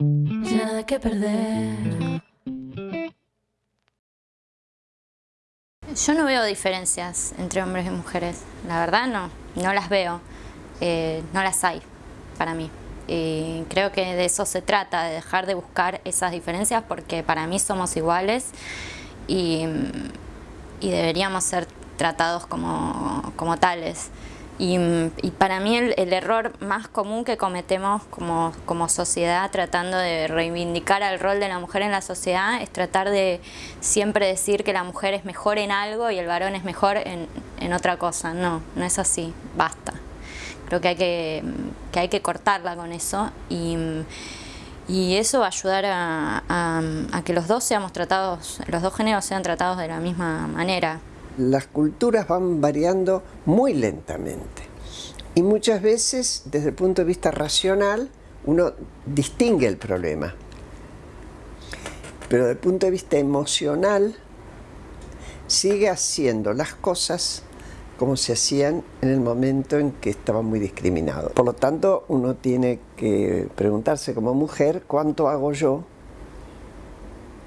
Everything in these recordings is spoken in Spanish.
Nada que perder. Yo no veo diferencias entre hombres y mujeres, la verdad no, no las veo, eh, no las hay para mí. Y creo que de eso se trata, de dejar de buscar esas diferencias porque para mí somos iguales y, y deberíamos ser tratados como, como tales. Y, para mí el, error más común que cometemos como, como sociedad tratando de reivindicar el rol de la mujer en la sociedad es tratar de siempre decir que la mujer es mejor en algo y el varón es mejor en, en otra cosa. No, no es así, basta. Creo que hay que, que, hay que cortarla con eso y eso va a ayudar a, que los dos seamos tratados, los dos géneros sean tratados de la misma manera. Las culturas van variando muy lentamente. Y muchas veces desde el punto de vista racional uno distingue el problema. Pero desde el punto de vista emocional sigue haciendo las cosas como se hacían en el momento en que estaba muy discriminado. Por lo tanto, uno tiene que preguntarse como mujer cuánto hago yo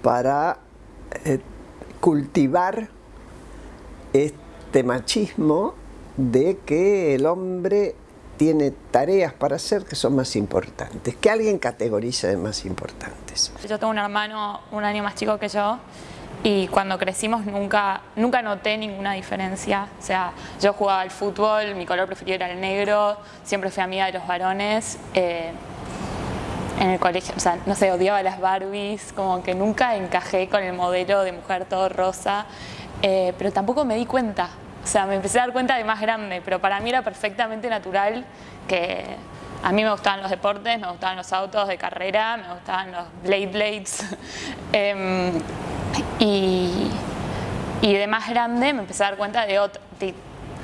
para eh, cultivar este machismo de que el hombre tiene tareas para hacer que son más importantes, que alguien categoriza de más importantes. Yo tengo un hermano un año más chico que yo y cuando crecimos nunca, nunca noté ninguna diferencia. O sea, yo jugaba al fútbol, mi color preferido era el negro, siempre fui amiga de los varones. Eh, en el colegio, o sea, no sé, odiaba las Barbies, como que nunca encajé con el modelo de mujer todo rosa. Eh, pero tampoco me di cuenta. O sea, me empecé a dar cuenta de más grande, pero para mí era perfectamente natural que a mí me gustaban los deportes, me gustaban los autos de carrera, me gustaban los blade blades. eh, y, y, de más grande me empecé a dar cuenta de,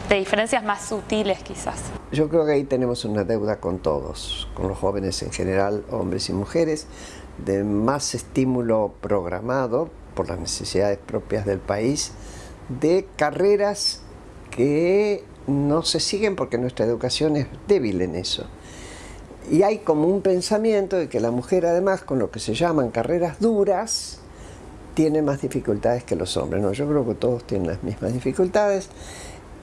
de diferencias más sutiles quizás. Yo creo que ahí tenemos una deuda con todos, con los jóvenes en general, hombres y mujeres, de más estímulo programado por las necesidades propias del país, de carreras que no se siguen porque nuestra educación es débil en eso. Y hay como un pensamiento de que la mujer además con lo que se llaman carreras duras tiene más dificultades que los hombres. No, yo creo que todos tienen las mismas dificultades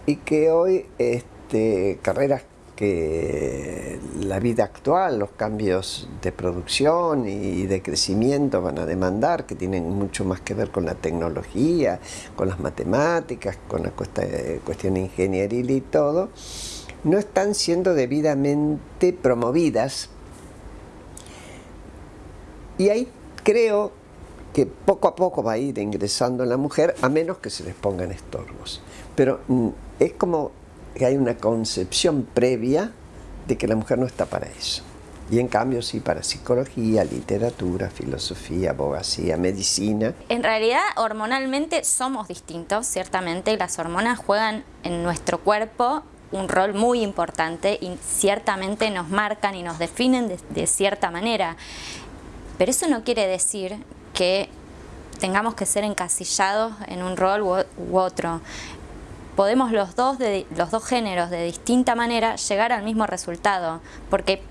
y que hoy este, carreras que la vida actual, los cambios de producción y de crecimiento van a demandar, que tienen mucho más que ver con la tecnología, con las matemáticas, con la cuestión ingenieril y todo, no están siendo debidamente promovidas. Y ahí creo que poco a poco va a ir ingresando la mujer, a menos que se les pongan estorbos. Pero mm, es como que hay una concepción previa de que la mujer no está para eso. Y en cambio sí para psicología, literatura, filosofía, abogacía, medicina. En realidad hormonalmente somos distintos, ciertamente, las hormonas juegan en nuestro cuerpo un rol muy importante y ciertamente nos marcan y nos definen de, de cierta manera. Pero eso no quiere decir que tengamos que ser encasillados en un rol u, otro. Podemos los dos, de, los dos géneros de distinta manera llegar al mismo resultado, porque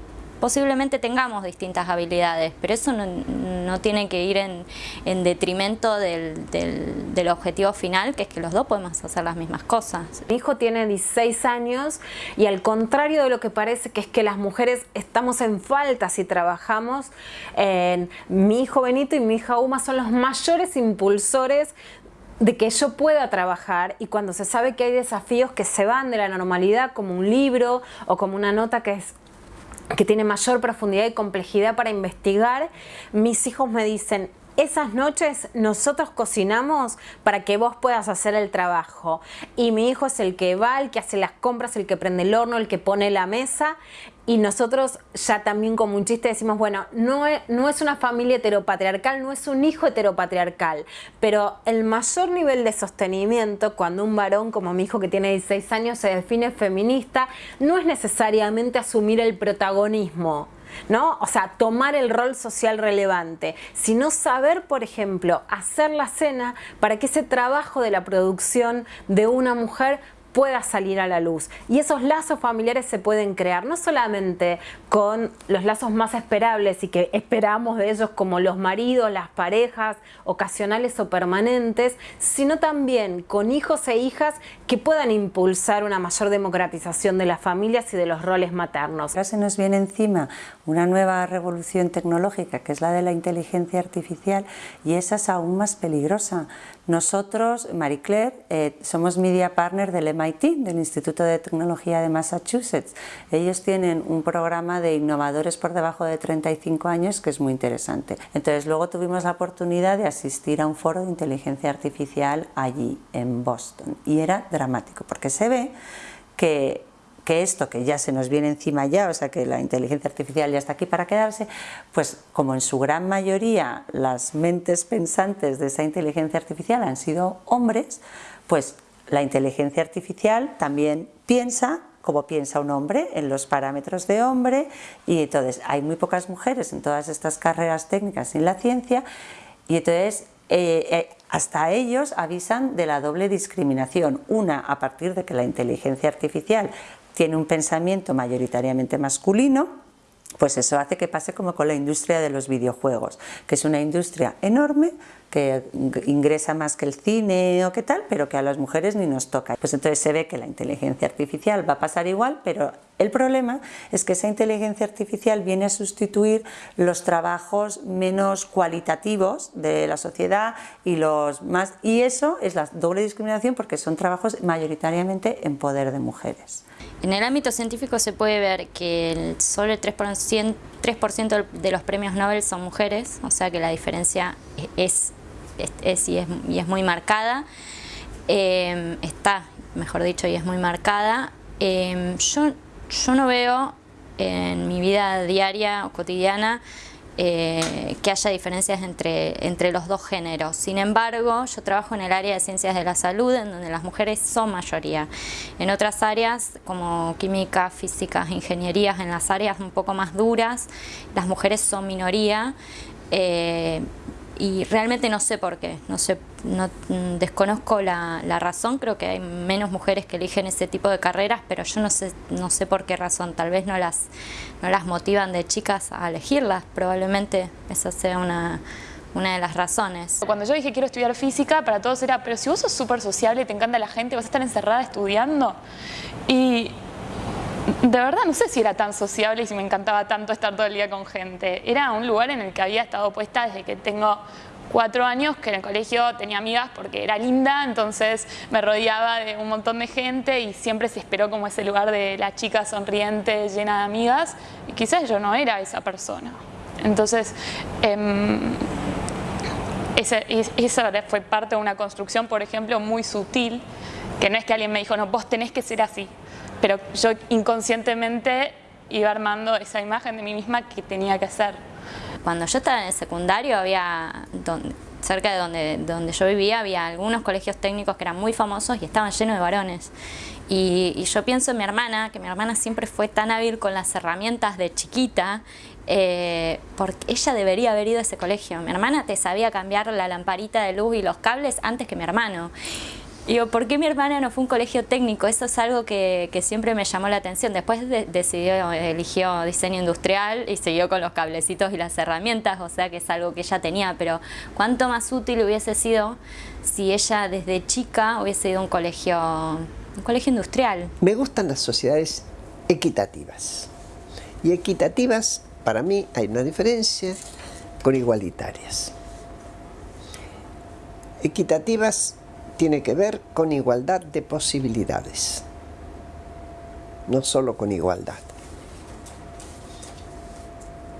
posiblemente tengamos distintas habilidades, pero eso no, no tiene que ir en, en detrimento del, objetivo final, que es que los dos podemos hacer las mismas cosas. Mi hijo tiene 16 años y al contrario de lo que parece que es que las mujeres estamos en falta si trabajamos, mi hijo Benito y mi hija Uma son los mayores impulsores de que yo pueda trabajar y cuando se sabe que hay desafíos que se van de la normalidad como un libro o como una nota que es que tiene mayor profundidad y complejidad para investigar, mis hijos me dicen, esas noches nosotros cocinamos para que vos puedas hacer el trabajo. Y mi hijo es el que va, el que hace las compras, el que prende el horno, el que pone la mesa. Y nosotros ya también como un chiste decimos, bueno, no es, no es una familia heteropatriarcal, no es un hijo heteropatriarcal, pero el mayor nivel de sostenimiento cuando un varón como mi hijo que tiene 16 años se define feminista, no es necesariamente asumir el protagonismo, ¿no? O sea, tomar el rol social relevante, sino saber, por ejemplo, hacer la cena para que ese trabajo de la producción de una mujer pueda salir a la luz. Y esos lazos familiares se pueden crear no solamente con los lazos más esperables y que esperamos de ellos como los maridos, las parejas, ocasionales o permanentes, sino también con hijos e hijas que puedan impulsar una mayor democratización de las familias y de los roles maternos. Ahora se nos viene encima una nueva revolución tecnológica que es la de la inteligencia artificial y esa es aún más peligrosa. Nosotros, Marie Claire, eh, somos media partner del MIT, del Instituto de Tecnología de Massachusetts. Ellos tienen un programa de innovadores por debajo de 35 años que es muy interesante. Entonces luego tuvimos la oportunidad de asistir a un foro de inteligencia artificial allí en Boston y era dramático porque se ve que que esto que ya se nos viene encima ya, o sea que la inteligencia artificial ya está aquí para quedarse, pues como en su gran mayoría las mentes pensantes de esa inteligencia artificial han sido hombres, pues la inteligencia artificial también piensa como piensa un hombre, en los parámetros de hombre, y entonces hay muy pocas mujeres en todas estas carreras técnicas en la ciencia, y entonces eh, eh, hasta ellos avisan de la doble discriminación, una a partir de que la inteligencia artificial tiene un pensamiento mayoritariamente masculino, pues eso hace que pase como con la industria de los videojuegos, que es una industria enorme, que ingresa más que el cine o qué tal, pero que a las mujeres ni nos toca. Pues entonces se ve que la inteligencia artificial va a pasar igual, pero el problema es que esa inteligencia artificial viene a sustituir los trabajos menos cualitativos de la sociedad y los más y eso es la doble discriminación porque son trabajos mayoritariamente en poder de mujeres. En el ámbito científico se puede ver que solo el 3%, 3 de los premios Nobel son mujeres, o sea que la diferencia es, es, y, es muy marcada. Em, está, mejor dicho, y es muy marcada. Em, yo no veo en mi vida diaria o cotidiana eh, que haya diferencias entre, entre los dos géneros. Sin embargo, yo trabajo en el área de ciencias de la salud, en donde las mujeres son mayoría. En otras áreas, como química, física, ingenierías, en las áreas un poco más duras, las mujeres son minoría. Eh, y realmente no sé por qué, no sé, no, mm, desconozco la, razón, creo que hay menos mujeres que eligen ese tipo de carreras, pero yo no sé, no sé por qué razón, tal vez no las, no las motivan de chicas a elegirlas, probablemente esa sea una, una de las razones. Cuando yo dije quiero estudiar física, para todos era, pero si vos sos súper sociable te encanta la gente, vas a estar encerrada estudiando. Y de verdad no sé si era tan sociable y si me encantaba tanto estar todo el día con gente. Era un lugar en el que había estado puesta desde que tengo cuatro años, que en el colegio tenía amigas porque era linda, entonces me rodeaba de un montón de gente y siempre se esperó como ese lugar de la chica sonriente, llena de amigas, y quizás yo no era esa persona. Entonces, eh, esa fue parte de una construcción, por ejemplo, muy sutil, que no es que alguien me dijo, no, vos tenés que ser así, pero yo inconscientemente iba armando esa imagen de mí misma que tenía que ser. Cuando yo estaba en el secundario había, cerca de donde, donde yo vivía, había algunos colegios técnicos que eran muy famosos y estaban llenos de varones. Y, yo pienso en mi hermana, que mi hermana siempre fue tan hábil con las herramientas de chiquita, eh, porque ella debería haber ido a ese colegio. Mi hermana te sabía cambiar la lamparita de luz y los cables antes que mi hermano. Digo, ¿por qué mi hermana no fue un colegio técnico? Eso es algo que, siempre me llamó la atención. Después decidió, eligió diseño industrial y siguió con los cablecitos y las herramientas, o sea que es algo que ella tenía, pero cuánto más útil hubiese sido si ella desde chica hubiese ido a un colegio, un colegio industrial. Me gustan las sociedades equitativas. Y equitativas, para mí, hay una diferencia con igualitarias. Equitativas tiene que ver con igualdad de posibilidades, no solo con igualdad.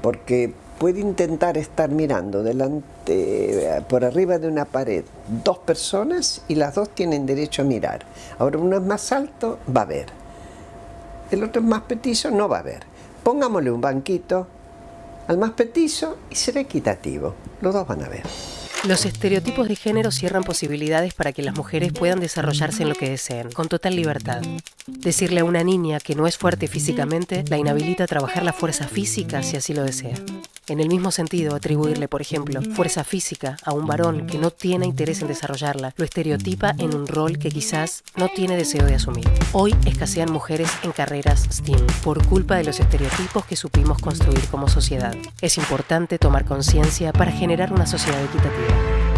Porque puede intentar estar mirando delante, por arriba de una pared dos personas y las dos tienen derecho a mirar. Ahora uno es más alto, va a ver. El otro es más petizo, no va a ver. Pongámosle un banquito al más petizo y será equitativo. Los dos van a ver. Los estereotipos de género cierran posibilidades para que las mujeres puedan desarrollarse en lo que deseen, con total libertad. Decirle a una niña que no es fuerte físicamente la inhabilita a trabajar la fuerza física si así lo desea. En el mismo sentido, atribuirle, por ejemplo, fuerza física a un varón que no tiene interés en desarrollarla, lo estereotipa en un rol que quizás no tiene deseo de asumir. Hoy escasean mujeres en carreras STEAM por culpa de los estereotipos que supimos construir como sociedad. Es importante tomar conciencia para generar una sociedad equitativa.